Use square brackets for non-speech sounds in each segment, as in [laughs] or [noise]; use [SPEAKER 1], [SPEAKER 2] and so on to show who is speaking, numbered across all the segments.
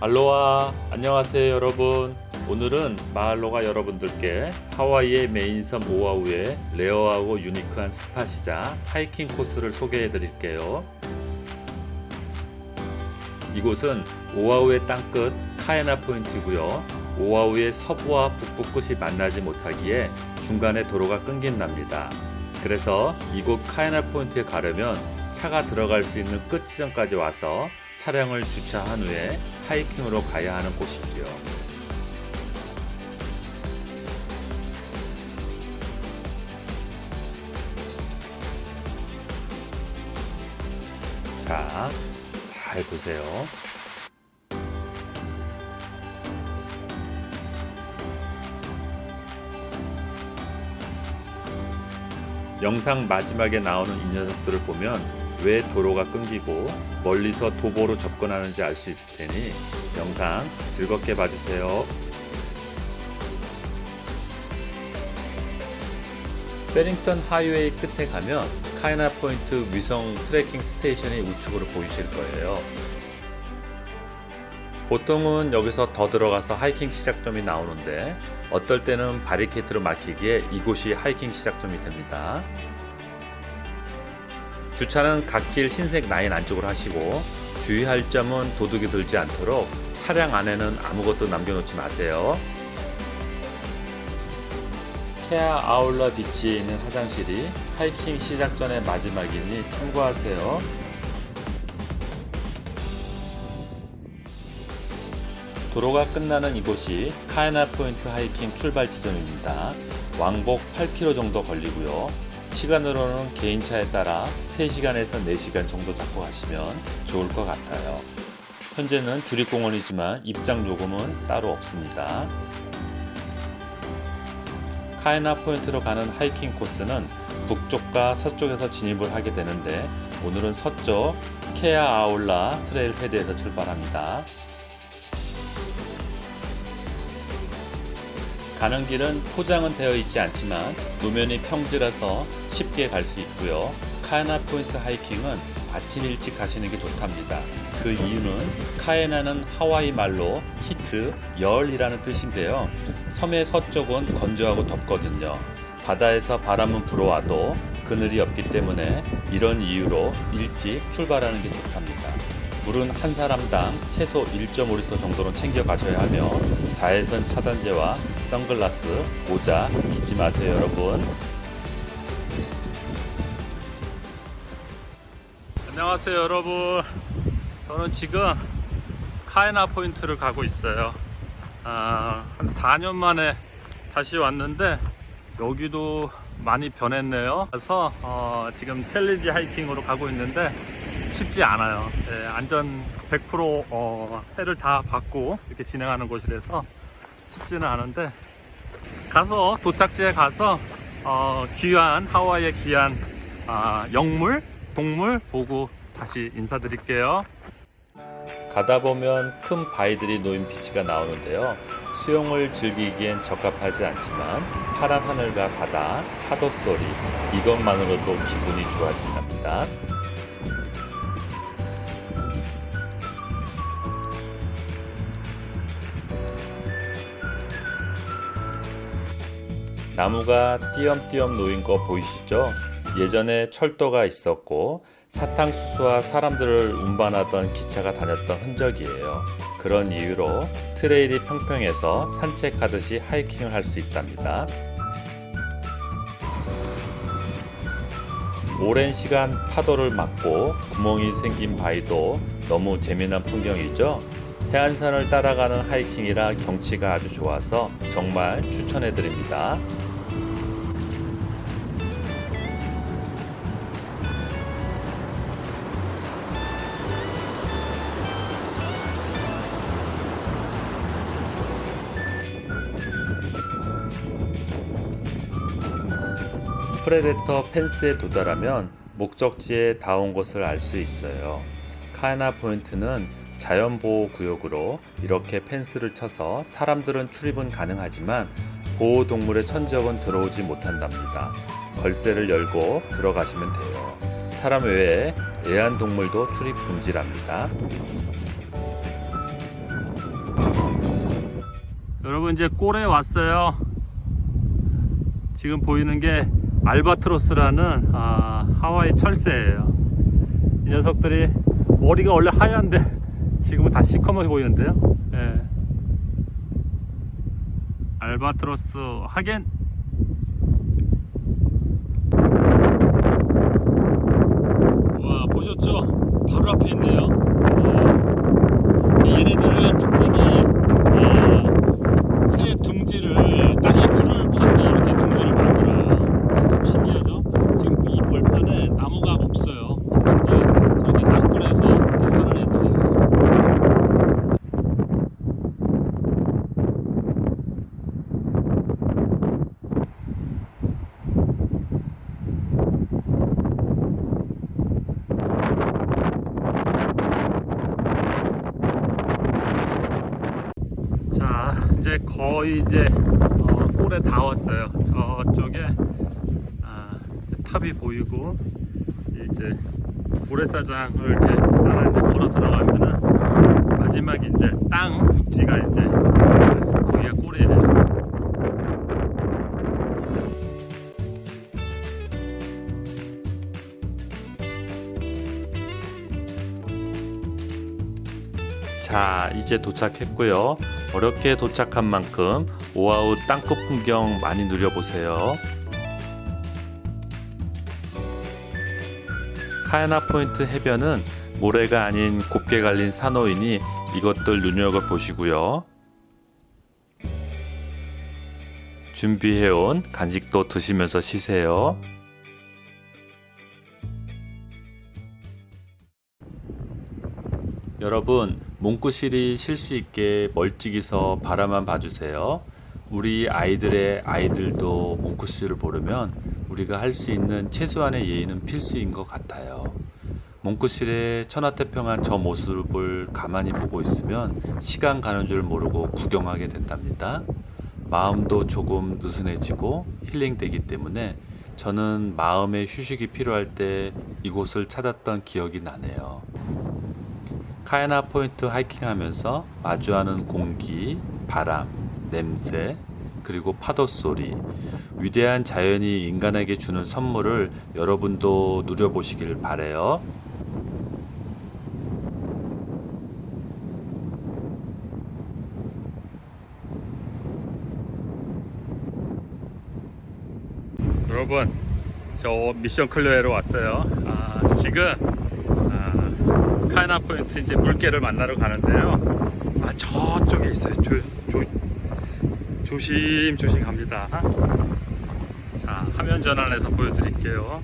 [SPEAKER 1] 알로하 안녕하세요 여러분. 오늘은 마알로가 여러분들께 하와이의 main섬 오아후의 rare하고 유니크한 spot이자 하이킹 코스를 소개해 드릴게요. 이곳은 오아후의 땅끝 카에나 포인트고요. 오아후의 서부와 북부 끝이 만나지 못하기에 중간에 도로가 끊긴답니다. 그래서 이곳 카에나 포인트에 가려면 차가 들어갈 수 있는 끝 지점까지 와서 차량을 주차한 후에 하이킹으로 가야 하는 곳이지요. 자, 잘 보세요. 영상 마지막에 나오는 이 녀석들을 보면 왜 도로가 끊기고 멀리서 도보로 접근하는지 알 수 있을 테니 영상 즐겁게 봐주세요. 페링턴 하이웨이 끝에 가면 카에나 포인트 위성 tracking station이 우측으로 보이실 거예요. 보통은 여기서 더 들어가서 하이킹 시작점이 나오는데 어떨 때는 바리케이트로 막히기에 이곳이 하이킹 시작점이 됩니다. 주차는 갓길 흰색 라인 안쪽으로 하시고 주의할 점은 도둑이 들지 않도록 차량 안에는 아무것도 남겨놓지 마세요. 케아 아울러 비치에 있는 화장실이 하이킹 시작 전의 마지막이니 참고하세요. 도로가 끝나는 이곳이 카에나 포인트 하이킹 출발 지점입니다. 왕복 8km 정도 걸리고요. 시간으로는 개인차에 따라 3시간에서 4시간 정도 잡고 가시면 좋을 것 같아요. 현재는 주립공원이지만 입장 요금은 따로 없습니다. 카에나 포인트로 가는 하이킹 코스는 북쪽과 서쪽에서 진입을 하게 되는데 오늘은 서쪽 케아 아울라 trailhead에서 출발합니다. 가는 길은 포장은 되어 있지 않지만 노면이 평지라서 쉽게 갈 수 있고요. 카에나 포인트 하이킹은 아침 일찍 가시는 게 좋답니다. 그 이유는 카에나는 하와이 말로 heat, 열이라는 뜻인데요. 섬의 서쪽은 건조하고 덥거든요. 바다에서 바람은 불어와도 그늘이 없기 때문에 이런 이유로 일찍 출발하는 게 좋답니다. 물은 한 사람당 최소 1.5리터 정도는 챙겨 가셔야 하며 자외선 차단제와 선글라스, 모자 잊지 마세요 여러분. 안녕하세요 여러분. 저는 지금 카에나 포인트를 가고 있어요. 아, 한 4년 만에 다시 왔는데 여기도 많이 변했네요. 그래서 어, 지금 challenge 하이킹으로 가고 있는데 쉽지 않아요. 예, 안전 100% 어, 해를 다 받고 이렇게 진행하는 곳이라서 쉽지는 않은데 가서 도착지에 가서 어, 귀한 하와이의 귀한 아, 영물 동물 보고 다시 인사드릴게요. 가다 보면 큰 바위들이 놓인 비치가 나오는데요. 수영을 즐기기엔 적합하지 않지만 파란 하늘과 바다, 파도 소리 이것만으로도 기분이 좋아진답니다 나무가 띄엄띄엄 놓인 거 보이시죠? 예전에 철도가 있었고 사탕수수와 사람들을 운반하던 기차가 다녔던 흔적이에요. 그런 이유로 트레일이 평평해서 산책하듯이 하이킹을 할 수 있답니다. 오랜 시간 파도를 맞고 구멍이 생긴 바위도 너무 재미난 풍경이죠? 해안선을 따라가는 하이킹이라 경치가 아주 좋아서 정말 추천해 드립니다. predator fence에 도달하면 목적지에 닿은 것을 알 수 있어요. 카에나 포인트는 자연보호구역으로 이렇게 펜스를 쳐서 사람들은 출입은 가능하지만 보호동물의 천적은 들어오지 못한답니다. 걸쇠를 열고 들어가시면 돼요. 사람 외에 애완동물도 출입 금지랍니다.
[SPEAKER 2] 여러분 이제 꼴에 왔어요. 지금 보이는 게 알바트로스라는 아, 하와이 철새예요. 이 녀석들이 머리가 원래 하얀데 [laughs] 지금은 다 시커멓게 보이는데요. 예. 알바트로스 하겐 와 보셨죠? 바로 앞에 있네요. 예. 얘네들은 특징이 어, 새 둥지를 땅에 굴을 파서 이렇게 둥지를 만들어요. 좀 신기하죠? 지금 이 벌판에 나무가 없어요. 근데 저렇게 땅굴에서 이렇게 사는 애들이에요. 자 거의 이제 어, 꼴에 다 왔어요. 저쪽에 아, 탑이 보이고 이제 모래사장을 이렇게 하나 이제 걸어 들어가면은 마지막 이제 땅 육지가 이제 어, 거기가 꼴이에요 자 이제 도착했고요. 어렵게 도착한 만큼 오아우 땅끝 풍경 많이 누려보세요. 카야나 포인트 해변은 모래가 아닌 곱게 갈린 산호이니 이것들 눈여겨보시고요. 준비해온 간식도 드시면서 쉬세요. 여러분 몽구실이 쉴 수 있게 멀찍이서 바라만 봐주세요. 우리 아이들의 아이들도 몽구실을 보려면 우리가 할 수 있는 최소한의 예의는 필수인 것 같아요. 몽구실의 천하태평한 저 모습을 가만히 보고 있으면 시간 가는 줄 모르고 구경하게 된답니다. 마음도 조금 느슨해지고 힐링되기 때문에 저는 마음의 휴식이 필요할 때 이곳을 찾았던 기억이 나네요. 카야나 포인트 하이킹 하면서 마주하는 공기, 바람, 냄새, 그리고 파도 소리, 위대한 자연이 인간에게 주는 선물을 여러분도 누려보시길 바래요. 여러분, 저 mission clear로 왔어요. 아, 지금 아, 카에나 포인트 이제 물개를 만나러 가는데요. 아 저쪽에 있어요. 조, 조, 조심 조심 갑니다. 자 화면 전환해서 보여드릴게요.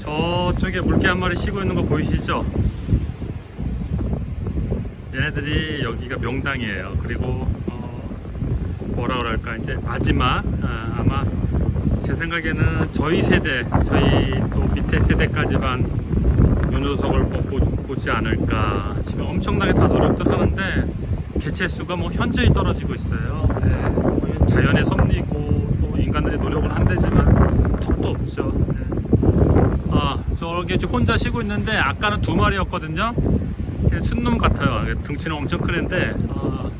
[SPEAKER 2] 저쪽에 물개 한 마리 쉬고 있는 거 보이시죠? 얘네들이 여기가 명당이에요. 그리고 어, 뭐라 그럴까 이제 마지막 아, 아마 제 생각에는 저희 세대, 저희 또 밑에 세대까지만 요 녀석을 뭐 보, 보지 않을까. 지금 엄청나게 다 노력들 하는데 개체 수가 뭐 현저히 떨어지고 있어요. 네, 뭐 자연의 섭리고 또 인간들이 노력을 한대지만 턱도 없죠. 네. 아, 저렇게 혼자 쉬고 있는데 아까는 두 마리였거든요. 순놈 같아요. 등치는 엄청 크는데 어,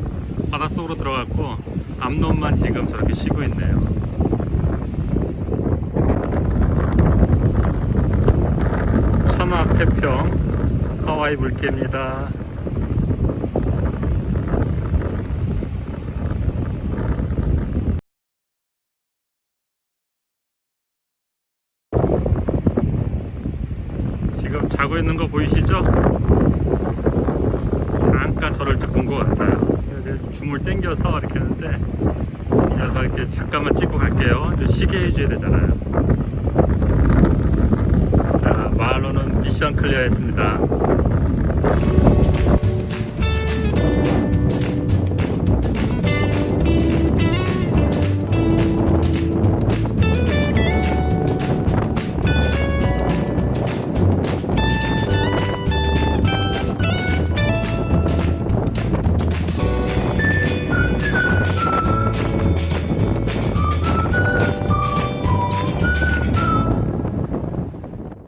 [SPEAKER 2] 바닷속으로 들어갔고 앞놈만 지금 저렇게 쉬고 있네요. 천하 태평 하와이 물개입니다. 지금 자고 있는 거 보이시죠? 잠깐 저를 본것 같아요. 줌을 당겨서 이렇게 하는데 이 녀석 이렇게 잠깐만 찍고 갈게요. 쉬게 해줘야 되잖아요. 마루는 미션 클리어 했습니다.